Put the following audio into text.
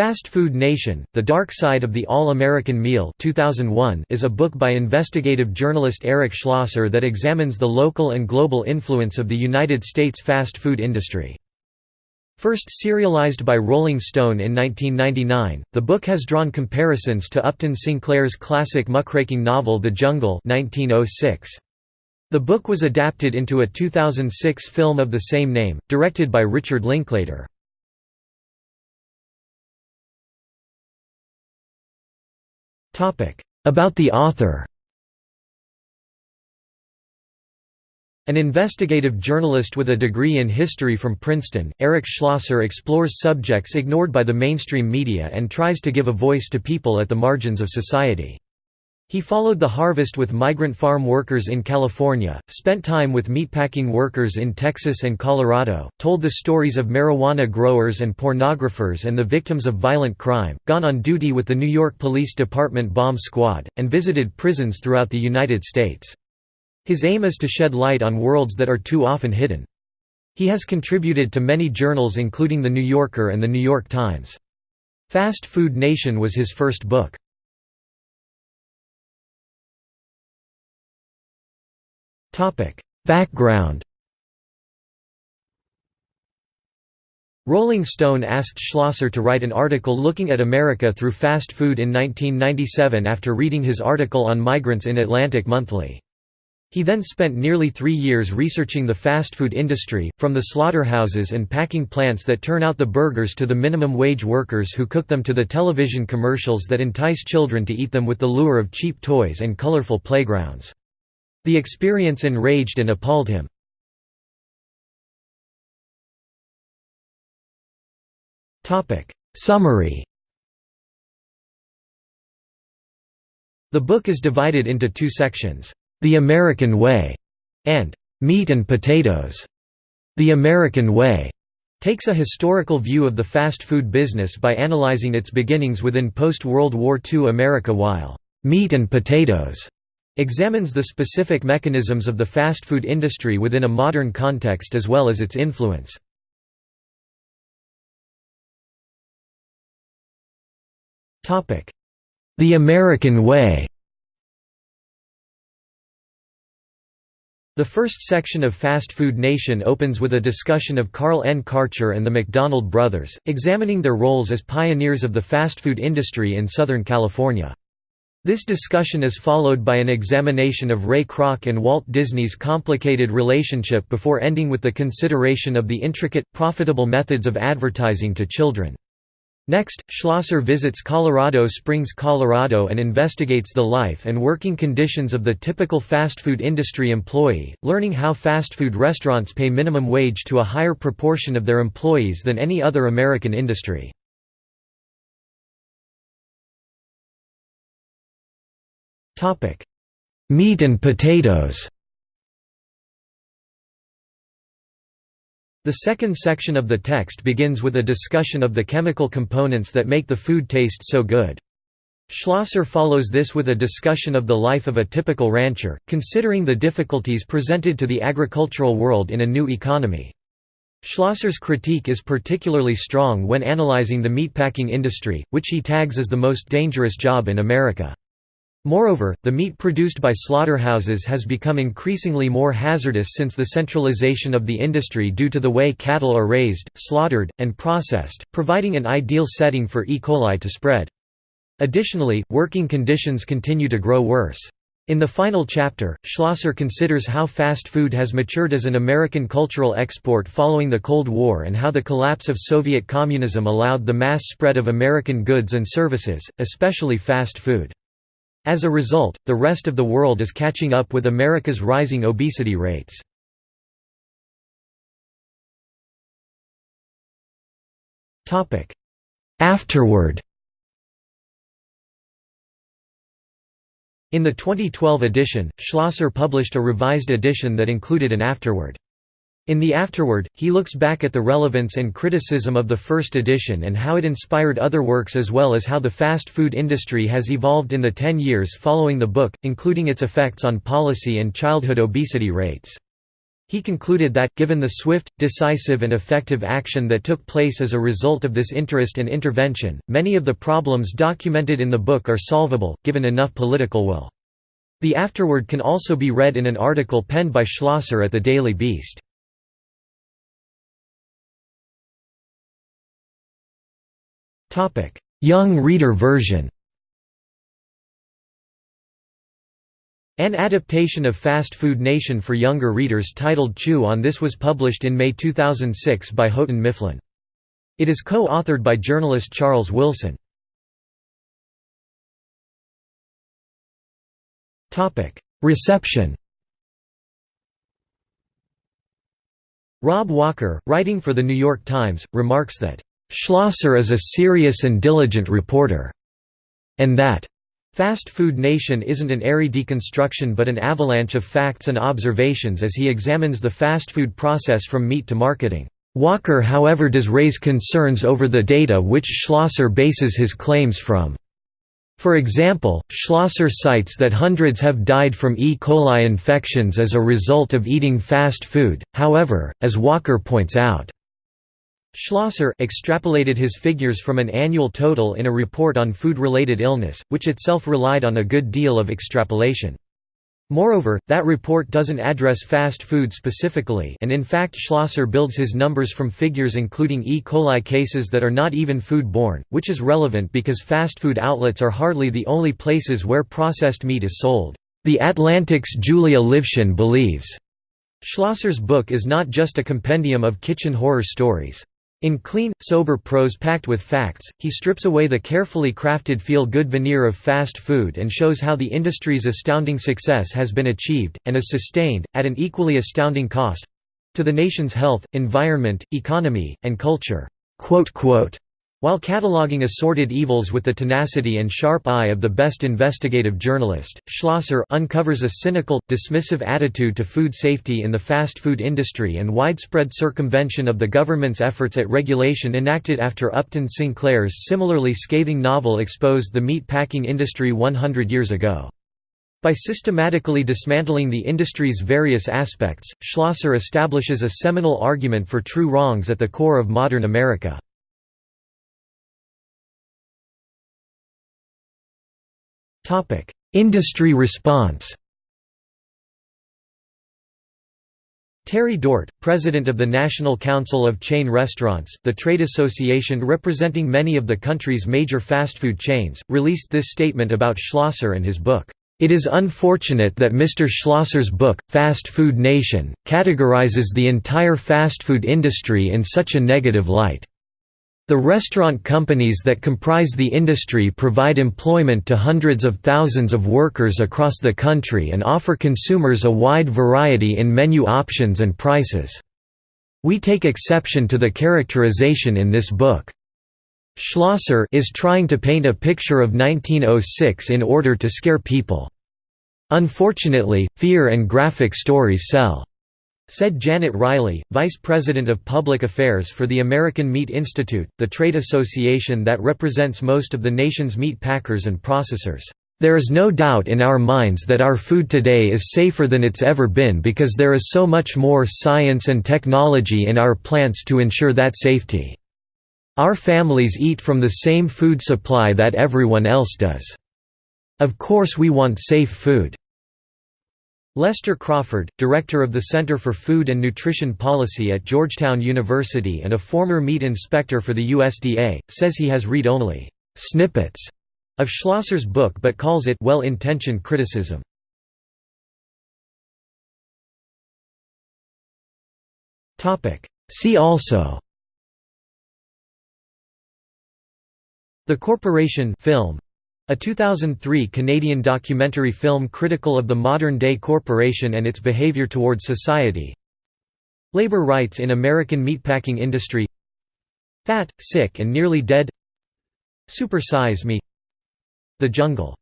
Fast Food Nation, The Dark Side of the All-American Meal 2001 is a book by investigative journalist Eric Schlosser that examines the local and global influence of the United States fast food industry. First serialized by Rolling Stone in 1999, the book has drawn comparisons to Upton Sinclair's classic muckraking novel The Jungle 1906. The book was adapted into a 2006 film of the same name, directed by Richard Linklater. About the author An investigative journalist with a degree in history from Princeton, Eric Schlosser explores subjects ignored by the mainstream media and tries to give a voice to people at the margins of society. He followed the harvest with migrant farm workers in California, spent time with meatpacking workers in Texas and Colorado, told the stories of marijuana growers and pornographers and the victims of violent crime, gone on duty with the New York Police Department bomb squad, and visited prisons throughout the United States. His aim is to shed light on worlds that are too often hidden. He has contributed to many journals including The New Yorker and The New York Times. Fast Food Nation was his first book. Background Rolling Stone asked Schlosser to write an article looking at America through fast food in 1997 after reading his article on migrants in Atlantic Monthly. He then spent nearly three years researching the fast food industry, from the slaughterhouses and packing plants that turn out the burgers to the minimum wage workers who cook them to the television commercials that entice children to eat them with the lure of cheap toys and colorful playgrounds. The experience enraged and appalled him. Summary The book is divided into two sections, "'The American Way' and "'Meat and Potatoes'". The American Way takes a historical view of the fast food business by analyzing its beginnings within post-World War II America while "'Meat and Potatoes' examines the specific mechanisms of the fast food industry within a modern context as well as its influence. The American Way The first section of Fast Food Nation opens with a discussion of Carl N. Karcher and the McDonald brothers, examining their roles as pioneers of the fast food industry in Southern California. This discussion is followed by an examination of Ray Kroc and Walt Disney's complicated relationship before ending with the consideration of the intricate, profitable methods of advertising to children. Next, Schlosser visits Colorado Springs, Colorado and investigates the life and working conditions of the typical fast food industry employee, learning how fast food restaurants pay minimum wage to a higher proportion of their employees than any other American industry. Meat and potatoes The second section of the text begins with a discussion of the chemical components that make the food taste so good. Schlosser follows this with a discussion of the life of a typical rancher, considering the difficulties presented to the agricultural world in a new economy. Schlosser's critique is particularly strong when analyzing the meatpacking industry, which he tags as the most dangerous job in America. Moreover, the meat produced by slaughterhouses has become increasingly more hazardous since the centralization of the industry due to the way cattle are raised, slaughtered, and processed, providing an ideal setting for E. coli to spread. Additionally, working conditions continue to grow worse. In the final chapter, Schlosser considers how fast food has matured as an American cultural export following the Cold War and how the collapse of Soviet communism allowed the mass spread of American goods and services, especially fast food. As a result, the rest of the world is catching up with America's rising obesity rates. Afterward In the 2012 edition, Schlosser published a revised edition that included an afterword. In the afterword, he looks back at the relevance and criticism of the first edition and how it inspired other works as well as how the fast food industry has evolved in the ten years following the book, including its effects on policy and childhood obesity rates. He concluded that, given the swift, decisive and effective action that took place as a result of this interest and intervention, many of the problems documented in the book are solvable, given enough political will. The afterword can also be read in an article penned by Schlosser at the Daily Beast. Young reader version An adaptation of Fast Food Nation for younger readers titled Chew on This was published in May 2006 by Houghton Mifflin. It is co-authored by journalist Charles Wilson. Reception Rob Walker, writing for The New York Times, remarks that, "...Schlosser is a serious and diligent reporter," and that Fast Food Nation isn't an airy deconstruction but an avalanche of facts and observations as he examines the fast food process from meat to marketing. Walker however does raise concerns over the data which Schlosser bases his claims from. For example, Schlosser cites that hundreds have died from E. coli infections as a result of eating fast food, however, as Walker points out, Schlosser extrapolated his figures from an annual total in a report on food-related illness, which itself relied on a good deal of extrapolation. Moreover, that report doesn't address fast food specifically and in fact Schlosser builds his numbers from figures including E. coli cases that are not even food-borne, which is relevant because fast food outlets are hardly the only places where processed meat is sold. The Atlantic's Julia Livshin believes. Schlosser's book is not just a compendium of kitchen horror stories. In clean, sober prose packed with facts, he strips away the carefully crafted feel-good veneer of fast food and shows how the industry's astounding success has been achieved, and is sustained, at an equally astounding cost—to the nation's health, environment, economy, and culture." While cataloging assorted evils with the tenacity and sharp eye of the best investigative journalist, Schlosser uncovers a cynical, dismissive attitude to food safety in the fast food industry and widespread circumvention of the government's efforts at regulation enacted after Upton Sinclair's similarly scathing novel exposed the meat packing industry 100 years ago. By systematically dismantling the industry's various aspects, Schlosser establishes a seminal argument for true wrongs at the core of modern America. Industry response Terry Dort, president of the National Council of Chain Restaurants, the trade association representing many of the country's major fast food chains, released this statement about Schlosser and his book. It is unfortunate that Mr. Schlosser's book, Fast Food Nation, categorizes the entire fast food industry in such a negative light. The restaurant companies that comprise the industry provide employment to hundreds of thousands of workers across the country and offer consumers a wide variety in menu options and prices. We take exception to the characterization in this book. Schlosser is trying to paint a picture of 1906 in order to scare people. Unfortunately, fear and graphic stories sell. Said Janet Riley, Vice President of Public Affairs for the American Meat Institute, the trade association that represents most of the nation's meat packers and processors. There is no doubt in our minds that our food today is safer than it's ever been because there is so much more science and technology in our plants to ensure that safety. Our families eat from the same food supply that everyone else does. Of course we want safe food. Lester Crawford, director of the Center for Food and Nutrition Policy at Georgetown University and a former meat inspector for the USDA, says he has read only «snippets» of Schlosser's book but calls it «well-intentioned criticism». See also The Corporation film a 2003 Canadian documentary film critical of the modern-day corporation and its behaviour towards society. Labor rights in American meatpacking industry. Fat, Sick and Nearly Dead. Super Size Me. The Jungle